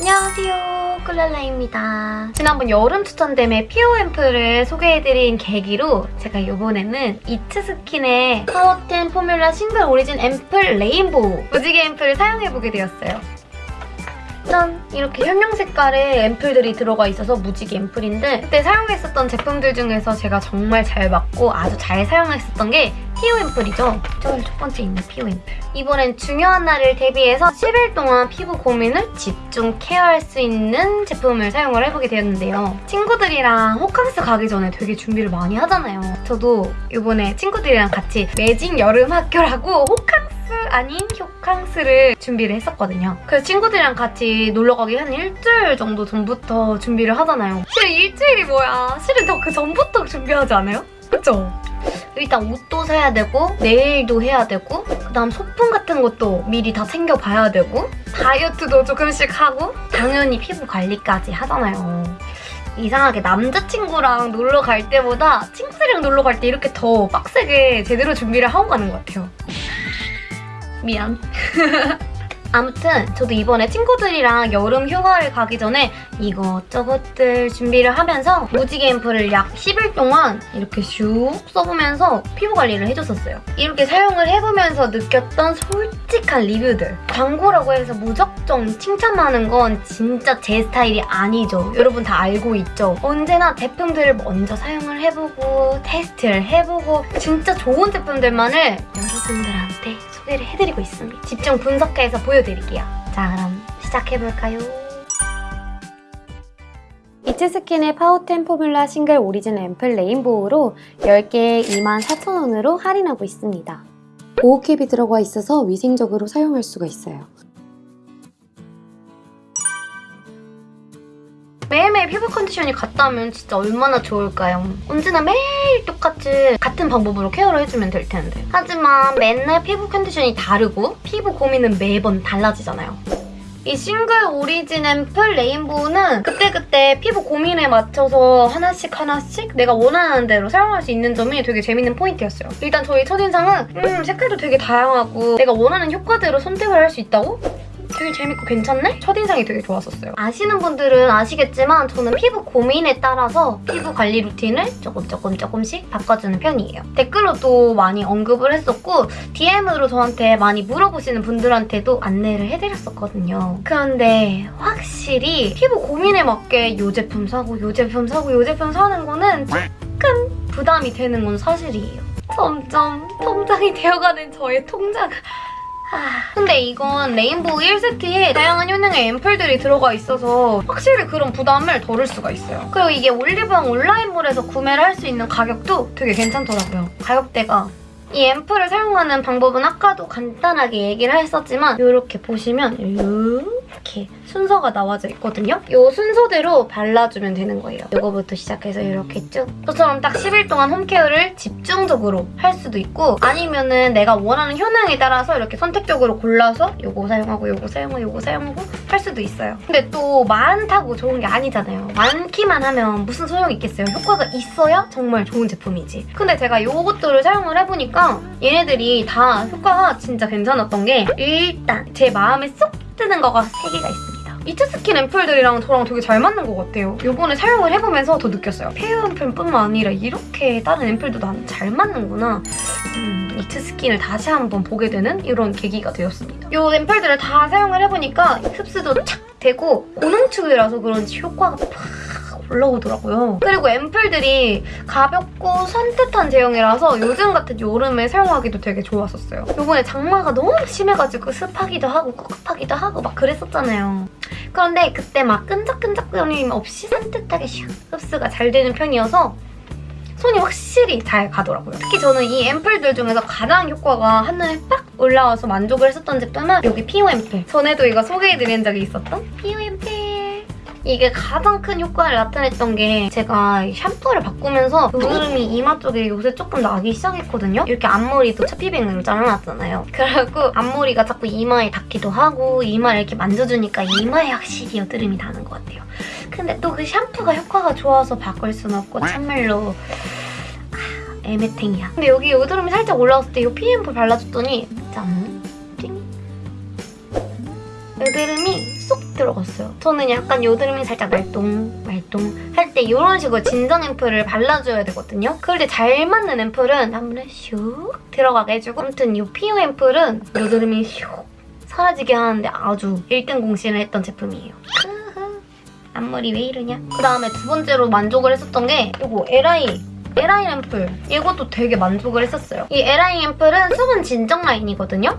안녕하세요. 꿀랄라입니다. 지난번 여름 추천템의 PO 앰플을 소개해드린 계기로 제가 이번에는 이츠스킨의 파워텐 포뮬라 싱글 오리진 앰플 레인보우 무지개 앰플을 사용해보게 되었어요 짠! 이렇게 형형색깔의 앰플들이 들어가 있어서 무지개 앰플인데 그때 사용했었던 제품들 중에서 제가 정말 잘 맞고 아주 잘 사용했었던 게 PO 앰플이죠. 저기 첫 번째 있는 PO 앰플. 이번엔 중요한 날을 대비해서 10일 동안 피부 고민을 집중 케어할 수 있는 제품을 사용을 해보게 되었는데요. 친구들이랑 호캉스 가기 전에 되게 준비를 많이 하잖아요. 저도 이번에 친구들이랑 같이 매직 여름 학교라고 호캉스 아닌 호캉스를 준비를 했었거든요. 그래서 친구들이랑 같이 놀러 가기 한 일주일 정도 전부터 준비를 하잖아요. 실은 일주일이 뭐야. 실은 저그 전부터 준비하지 않아요? 그쵸? 일단 옷도 사야 되고 네일도 해야 되고 그다음 소품 같은 것도 미리 다 챙겨봐야 되고 다이어트도 조금씩 하고 당연히 피부 관리까지 하잖아요. 이상하게 남자친구랑 놀러 갈 때보다 친구들이랑 놀러 갈 때 이렇게 더 빡세게 제대로 준비를 하고 가는 것 같아요. 미안. 아무튼 저도 이번에 친구들이랑 여름 휴가를 가기 전에 이것저것들 준비를 하면서 무지개 앰플을 약 10일 동안 이렇게 슉 써보면서 피부 관리를 해줬었어요. 이렇게 사용을 해보면서 느꼈던 솔직한 리뷰들. 광고라고 해서 무작정 칭찬하는 건 진짜 제 스타일이 아니죠. 여러분 다 알고 있죠? 언제나 제품들을 먼저 사용을 해보고 테스트를 해보고 진짜 좋은 제품들만을 여러분들한테 소개를 해드리고 있습니다. 집중 분석해서 보여드릴게요. 자 그럼 시작해볼까요? 이츠스킨의 파워텐 포뮬라 싱글 오리진 앰플 레인보우로 10개에 24,000원으로 할인하고 있습니다. 보호캡이 들어가 있어서 위생적으로 사용할 수가 있어요. 피부 컨디션이 같다면 진짜 얼마나 좋을까요? 언제나 매일 똑같이 같은 방법으로 care를 해주면 될 텐데. 하지만 맨날 피부 컨디션이 다르고 피부 고민은 매번 달라지잖아요. 이 싱글 오리진 앰플 레인보우는 그때그때 피부 고민에 맞춰서 하나씩 하나씩 내가 원하는 대로 사용할 수 있는 점이 되게 재밌는 포인트였어요. 일단 저희 첫인상은 음 색깔도 되게 다양하고 내가 원하는 효과대로 선택을 할 수 있다고? 되게 재밌고 괜찮네? 첫인상이 되게 좋았었어요. 아시는 분들은 아시겠지만 저는 피부 고민에 따라서 피부 관리 루틴을 조금 조금 조금씩 바꿔주는 편이에요. 댓글로도 많이 언급을 했었고 DM으로 저한테 많이 물어보시는 분들한테도 안내를 해드렸었거든요. 그런데 확실히 피부 고민에 맞게 이 제품 사고 이 제품 사고 이 제품 사는 거는 조금 부담이 되는 건 사실이에요. 점점 통장이 되어가는 저의 통장 아, 근데 이건 레인보우 1세트에 다양한 효능의 앰플들이 들어가 있어서 확실히 그런 부담을 덜을 수가 있어요. 그리고 이게 올리브영 온라인몰에서 구매를 할 수 있는 가격도 되게 괜찮더라고요. 가격대가 이 앰플을 사용하는 방법은 아까도 간단하게 얘기를 했었지만 이렇게 보시면 이렇게 순서가 나와져 있거든요. 이 순서대로 발라주면 되는 거예요. 이거부터 시작해서 이렇게 쭉 저처럼 딱 10일 동안 홈케어를 집중적으로 할 수도 있고 아니면 은 내가 원하는 효능에 따라서 이렇게 선택적으로 골라서 이거 사용하고 이거 사용하고 이거 사용하고 할 수도 있어요. 근데 또 많다고 좋은 게 아니잖아요. 많기만 하면 무슨 소용이 있겠어요. 효과가 있어야 정말 좋은 제품이지. 근데 제가 이것들을 사용을 해보니까 얘네들이 다 효과가 진짜 괜찮았던 게 일단 제 마음에 쏙 드는 거가 3개가 있습니다. 이트스킨 앰플들이랑 저랑 되게 잘 맞는 것 같아요. 이번에 사용을 해보면서 더 느꼈어요. 페어 앰플뿐만 아니라 이렇게 다른 앰플도 난잘 맞는구나. 음, 이트스킨을 다시 한번 보게 되는 이런 계기가 되었습니다. 이 앰플들을 다 사용을 해보니까 흡수도 착 되고 고농축이라서 그런지 효과가 팍 올라오더라고요. 그리고 앰플들이 가볍고 산뜻한 제형이라서 요즘 같은 여름에 사용하기도 되게 좋았었어요. 요번에 장마가 너무 심해가지고 습하기도 하고 꿉꿉하기도 하고 막 그랬었잖아요. 그런데 그때 막 끈적끈적거림 없이 산뜻하게 슉 흡수가 잘 되는 편이어서 손이 확실히 잘 가더라고요. 특히 저는 이 앰플들 중에서 가장 효과가 한눈에 빡 올라와서 만족을 했었던 제품은 여기 앰플. 전에도 이거 소개해드린 적이 있었던 앰플. 이게 가장 큰 효과를 나타냈던 게 제가 샴푸를 바꾸면서 여드름이 이마 쪽에 요새 조금 나기 시작했거든요. 이렇게 앞머리도 차피뱅으로 잘라놨잖아요. 그래갖고 앞머리가 자꾸 이마에 닿기도 하고 이마를 이렇게 만져주니까 이마에 확실히 여드름이 나는 것 같아요. 근데 또 그 샴푸가 효과가 좋아서 바꿀 순 없고 참말로 아, 애매탱이야. 근데 여기 여드름이 살짝 올라왔을 때이 PM프 발라줬더니 짠! 띵! 여드름이 쏙 들어갔어요. 저는 약간 여드름이 살짝 말똥 말똥 할 때 이런 식으로 진정 앰플을 발라줘야 되거든요. 그럴 때 잘 맞는 앰플은 한 번에 슉 들어가게 해주고 아무튼 이 피오 앰플은 여드름이 슉 사라지게 하는데 아주 1등 공신을 했던 제품이에요. 앞머리 왜 이러냐? 그 다음에 두 번째로 만족을 했었던 게 이거 LI LI 앰플 이것도 되게 만족을 했었어요. 이 LI 앰플은 수분 진정 라인이거든요.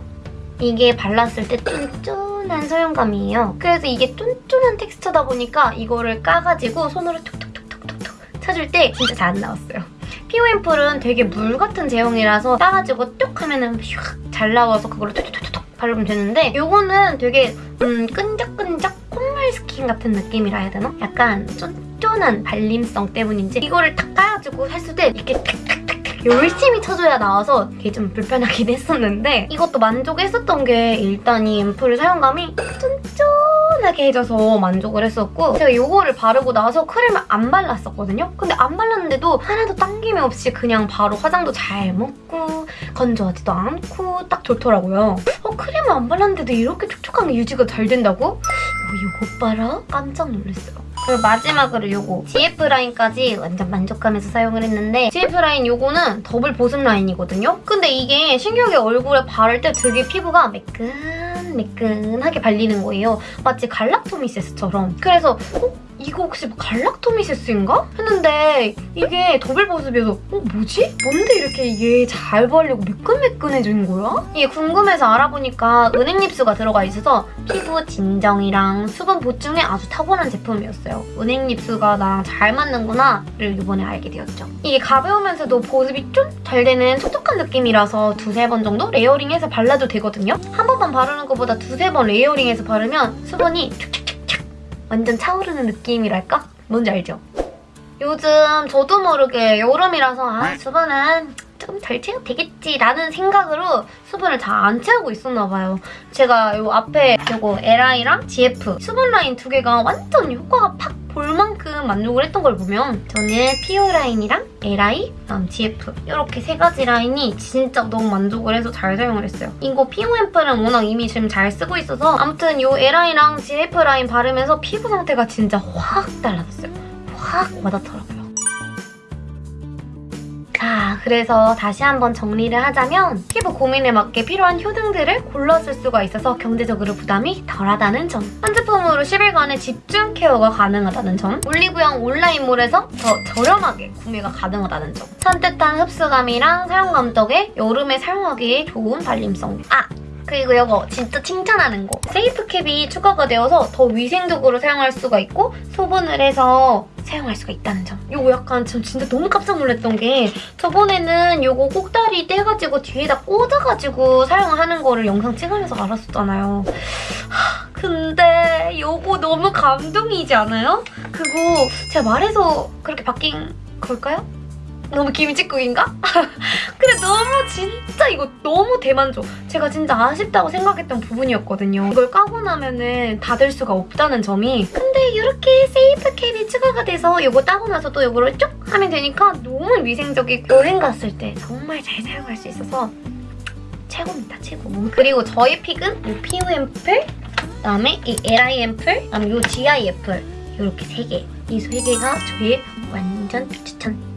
이게 발랐을 때 쫀쫀 한 소용감이에요. 그래서 이게 쫀쫀한 텍스처다 보니까 이거를 까가지고 손으로 툭툭툭툭툭툭 쳐줄 때 진짜 잘 안 나왔어요. 피오 앰플은 되게 물 같은 제형이라서 따가지고 뚝 하면은 슉잘 나와서 그걸로 툭툭툭툭 바르면 되는데 이거는 되게 음, 끈적끈적 콧물 스킨 같은 느낌이라 해야 되나? 약간 쫀쫀한 발림성 때문인지 이거를 딱 까가지고 했을 때 이렇게 탁탁탁탁 열심히 쳐줘야 나와서 이게 좀 불편하긴 했었는데 이것도 만족했었던 게 일단 이 앰플 사용감이 쫀쫀하게 해줘서 만족을 했었고 제가 이거를 바르고 나서 크림을 안 발랐었거든요? 근데 안 발랐는데도 하나도 당김이 없이 그냥 바로 화장도 잘 먹고 건조하지도 않고 딱 좋더라고요. 어 크림을 안 발랐는데도 이렇게 촉촉하게 유지가 잘 된다고? 어, 이거 봐라? 깜짝 놀랐어요. 그리고 마지막으로 요거 GF 라인까지 완전 만족하면서 사용을 했는데 GF 라인 요거는 더블 보습 라인이거든요? 근데 이게 신기하게 얼굴에 바를 때 되게 피부가 매끈 매끈하게 발리는 거예요. 마치 galactomyces처럼. 그래서 어? 이거 혹시 뭐 galactomyces인가? 했는데 이게 더블 보습이어서 어 뭐지? 뭔데 이렇게 이게 잘 발리고 매끈매끈해지는 거야? 이게 궁금해서 알아보니까 은행잎수가 들어가 있어서 피부 진정이랑 수분 보충에 아주 탁월한 제품이었어요. 은행잎수가 나랑 잘 맞는구나를 이번에 알게 되었죠. 이게 가벼우면서도 보습이 좀 잘 되는 촉촉한 느낌이라서 두세 번 정도 레이어링해서 발라도 되거든요. 한 번만 바르는 것보다 두세 번 레이어링해서 바르면 수분이 촉촉촉촉 완전 차오르는 느낌이랄까? 뭔지 알죠? 요즘 저도 모르게 여름이라서 아 수분은 조금 덜 채워도 되겠지라는 생각으로 수분을 잘 안 채우고 있었나 봐요. 제가 요 앞에 요거 LI랑 GF 수분 라인 두 개가 완전 효과가 팍 볼 만큼 만족을 했던 걸 보면 저는 피오 라인이랑 LI, 그다음 GF 이렇게 세 가지 라인이 진짜 너무 만족을 해서 잘 사용을 했어요. 이거 피오 앰플은 워낙 이미 지금 잘 쓰고 있어서 아무튼 요 LI랑 GF 라인 바르면서 피부 상태가 진짜 확 달라졌어요. 확 와닿더라고요. 자, 그래서 다시 한번 정리를 하자면 피부 고민에 맞게 필요한 효능들을 골라줄 수가 있어서 경제적으로 부담이 덜하다는 점. 한 제품으로 10일간의 집중 케어가 가능하다는 점. 올리브영 온라인몰에서 더 저렴하게 구매가 가능하다는 점. 산뜻한 흡수감이랑 사용감 덕에 여름에 사용하기에 좋은 발림성. 아! 그리고 이거 진짜 칭찬하는 거. 세이프 캡이 추가가 되어서 더 위생적으로 사용할 수가 있고 소분을 해서 사용할 수가 있다는 점. 이거 약간 전 진짜 너무 깜짝 놀랐던 게 저번에는 이거 꼭다리 떼가지고 뒤에다 꽂아가지고 사용하는 거를 영상 찍으면서 알았었잖아요. 하, 근데 이거 너무 감동이지 않아요? 그거 제가 말해서 그렇게 바뀐 걸까요? 너무 김치국인가? 근데 너무 진짜 이거 너무 대만족. 제가 진짜 아쉽다고 생각했던 부분이었거든요. 이걸 까고 나면은 닫을 수가 없다는 점이 근데 이렇게 세이프 캡이 추가가 돼서 이거 따고 나서 또 이거를 쭉 하면 되니까 너무 위생적이고 여행 갔을 때 정말 잘 사용할 수 있어서 최고입니다, 최고. 그리고 저의 pick은 이 PO 앰플, 그다음에 이 LI 앰플, 그다음에 이 GI 앰플 이렇게 세 개. 이 세 개가 저의 완전 추천.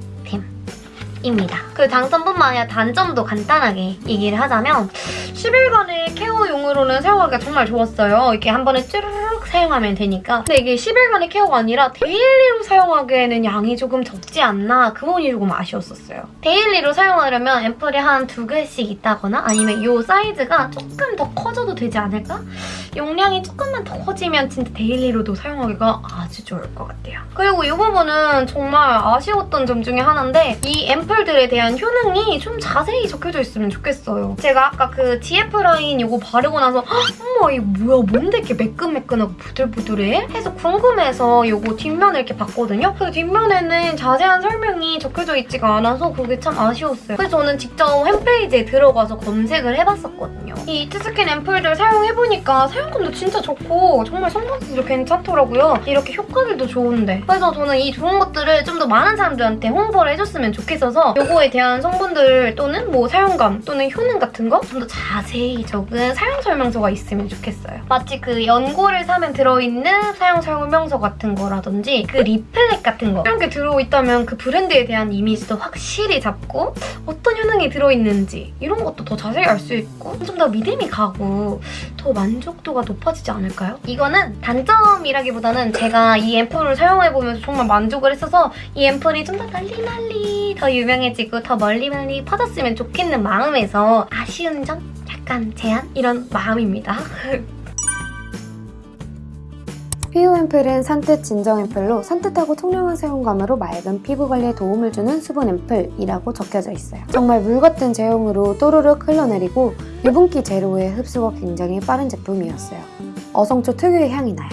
입니다. 그 장점뿐만 아니라 단점도 간단하게 얘기를 하자면 10일간의 care용으로는 사용하기가 정말 좋았어요. 이렇게 한 번에 쭈르륵 사용하면 되니까. 근데 이게 10일간의 케어가 아니라 daily로 사용하기에는 양이 조금 적지 않나 그 부분이 조금 아쉬웠었어요. daily로 사용하려면 앰플이 한 두 개씩 있다거나 아니면 이 사이즈가 조금 더 커져도 되지 않을까? 용량이 조금만 더 커지면 진짜 daily로도 사용하기가 아주 좋을 것 같아요. 그리고 이 부분은 정말 아쉬웠던 점 중에 하나인데 이 앰플 들에 대한 효능이 좀 자세히 적혀져 있으면 좋겠어요. 제가 아까 그 GF 라인 이거 바르고 나서 헉, 어머 이거 뭐야 뭔데 이렇게 매끈매끈하고 부들부들해? 해서 궁금해서 이거 뒷면을 이렇게 봤거든요. 그 뒷면에는 자세한 설명이 적혀져 있지가 않아서 그게 참 아쉬웠어요. 그래서 저는 직접 홈페이지에 들어가서 검색을 해봤었거든요. 이 이츠스킨 앰플들 사용해보니까 사용감도 진짜 좋고 정말 성분도 괜찮더라고요. 이렇게 효과들도 좋은데. 그래서 저는 이 좋은 것들을 좀 더 많은 사람들한테 홍보를 해줬으면 좋겠어서 요거에 대한 성분들 또는 뭐 사용감 또는 효능 같은 거 좀 더 자세히 적은 사용 설명서가 있으면 좋겠어요. 마치 그 연고를 사면 들어있는 사용 설명서 같은 거라든지 그 리플렛 같은 거 이런 게 들어있다면 그 브랜드에 대한 이미지도 확실히 잡고 어떤 효능이 들어있는지 이런 것도 더 자세히 알 수 있고 좀 더 믿음이 가고 더 만족도가 높아지지 않을까요? 이거는 단점이라기보다는 제가 이 앰플을 사용해보면서 정말 만족을 했어서 이 앰플이 좀 더 널리 널리 더 유명해지고 더 멀리 멀리 퍼졌으면 좋겠는 마음에서 아쉬운 점? 약간 제한? 이런 마음입니다. 피부 앰플은 산뜻 진정 앰플로 산뜻하고 통영한 사용감으로 맑은 피부 관리에 도움을 주는 수분 앰플이라고 적혀져 있어요. 정말 물 같은 제형으로 또르륵 흘러내리고 유분기 제로에 흡수가 굉장히 빠른 제품이었어요. 어성초 특유의 향이 나요.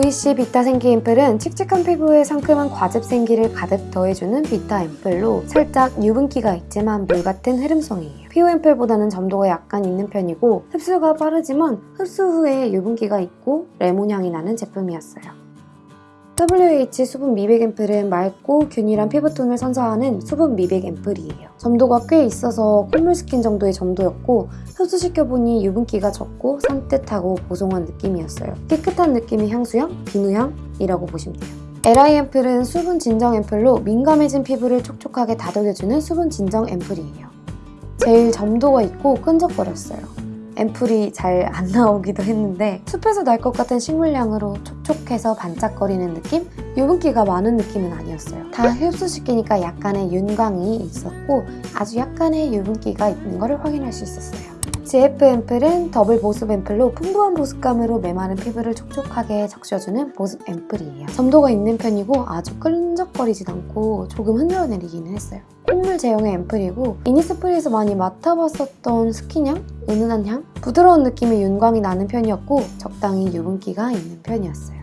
VC 비타 생기 앰플은 칙칙한 피부에 상큼한 과즙 생기를 가득 더해주는 비타 앰플로 살짝 유분기가 있지만 물 같은 흐름성이에요. 피부 앰플보다는 점도가 약간 있는 편이고 흡수가 빠르지만 흡수 후에 유분기가 있고 레몬 향이 나는 제품이었어요. WH 수분 미백 앰플은 맑고 균일한 피부톤을 선사하는 수분 미백 앰플이에요. 점도가 꽤 있어서 콧물 스킨 정도의 점도였고 흡수시켜보니 유분기가 적고 산뜻하고 보송한 느낌이었어요. 깨끗한 느낌의 향수향, 비누향이라고 보시면 돼요. LI 앰플은 수분 진정 앰플로 민감해진 피부를 촉촉하게 다독여주는 수분 진정 앰플이에요. 제일 점도가 있고 끈적거렸어요. 앰플이 잘 안 나오기도 했는데 숲에서 날 것 같은 식물향으로 촉촉해서 반짝거리는 느낌? 유분기가 많은 느낌은 아니었어요. 다 흡수시키니까 약간의 윤광이 있었고 아주 약간의 유분기가 있는 것을 확인할 수 있었어요. GF 앰플은 더블 보습 앰플로 풍부한 보습감으로 메마른 피부를 촉촉하게 적셔주는 보습 앰플이에요. 점도가 있는 편이고 아주 끈적거리진 않고 조금 흔들어내리기는 했어요. 콧물 제형의 앰플이고 이니스프리에서 많이 맡아봤었던 스킨향? 은은한 향? 부드러운 느낌의 윤광이 나는 편이었고 적당히 유분기가 있는 편이었어요.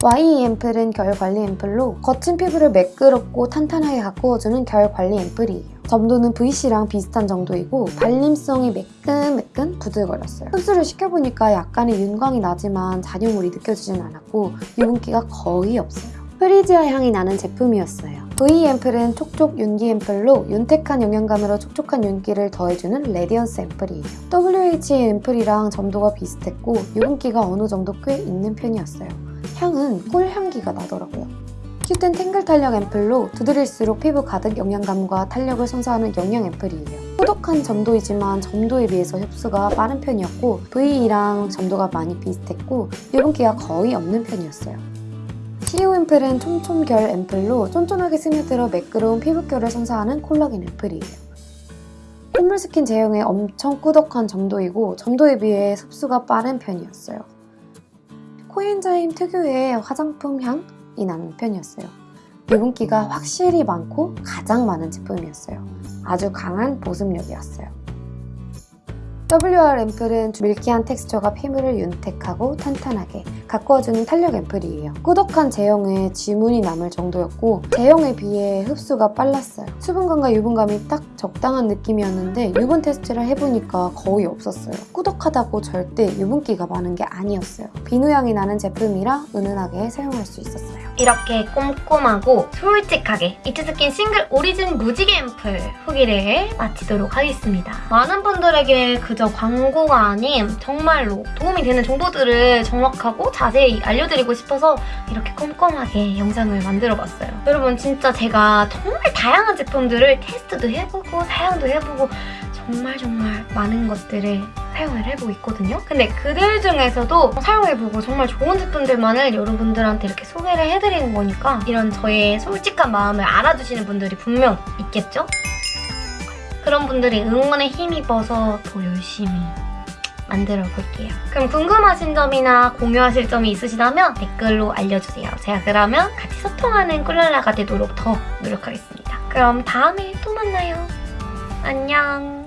YE 앰플은 결 관리 앰플로 거친 피부를 매끄럽고 탄탄하게 가꾸어주는 결 관리 앰플이에요. 점도는 VC랑 비슷한 정도이고 발림성이 매끈매끈 부들거렸어요. 흡수를 시켜보니까 약간의 윤광이 나지만 잔여물이 느껴지진 않았고 유분기가 거의 없어요. 프리지아 향이 나는 제품이었어요. V 앰플은 촉촉 윤기 앰플로 윤택한 영양감으로 촉촉한 윤기를 더해주는 레디언스 앰플이에요. WH 앰플이랑 점도가 비슷했고 유분기가 어느 정도 꽤 있는 편이었어요. 향은 꿀향기가 나더라고요. Q10 탱글 탄력 앰플로 두드릴수록 피부 가득 영양감과 탄력을 선사하는 영양 앰플이에요. 꾸덕한 점도이지만 점도에 비해서 흡수가 빠른 편이었고 V랑 점도가 많이 비슷했고 유분기가 거의 없는 편이었어요. CU 앰플은 촘촘결 앰플로 쫀쫀하게 스며들어 매끄러운 피부결을 선사하는 콜라겐 앰플이에요. 콧물 스킨 제형의 엄청 꾸덕한 점도이고 점도에 비해 흡수가 빠른 편이었어요. 코엔자임 특유의 화장품 향이 나는 편이었어요. 유분기가 확실히 많고 가장 많은 제품이었어요. 아주 강한 보습력이었어요. WR 앰플은 밀키한 텍스처가 피부를 윤택하고 탄탄하게 가꾸어주는 탄력 앰플이에요. 꾸덕한 제형에 지문이 남을 정도였고 제형에 비해 흡수가 빨랐어요. 수분감과 유분감이 딱 적당한 느낌이었는데 유분 테스트를 해보니까 거의 없었어요. 꾸덕하다고 절대 유분기가 많은 게 아니었어요. 비누향이 나는 제품이라 은은하게 사용할 수 있었어요. 이렇게 꼼꼼하고 솔직하게 이츠스킨 싱글 오리진 무지개 앰플 후기를 마치도록 하겠습니다. 많은 분들에게 그저 광고가 아닌 정말로 도움이 되는 정보들을 정확하고 자세히 알려드리고 싶어서 이렇게 꼼꼼하게 영상을 만들어봤어요. 여러분 진짜 제가 정말 다양한 제품들을 테스트도 해보고 사용도 해보고 정말 정말 많은 것들을 사용을 해보고 있거든요. 근데 그들 중에서도 사용해보고 정말 좋은 제품들만을 여러분들한테 이렇게 소개를 해드리는 거니까 이런 저의 솔직한 마음을 알아주시는 분들이 분명 있겠죠? 그런 분들이 응원에 힘입어서 더 열심히 만들어 볼게요. 그럼 궁금하신 점이나 공유하실 점이 있으시다면 댓글로 알려주세요. 제가 그러면 같이 소통하는 꿀랄라가 되도록 더 노력하겠습니다. 그럼 다음에 또 만나요. 안녕.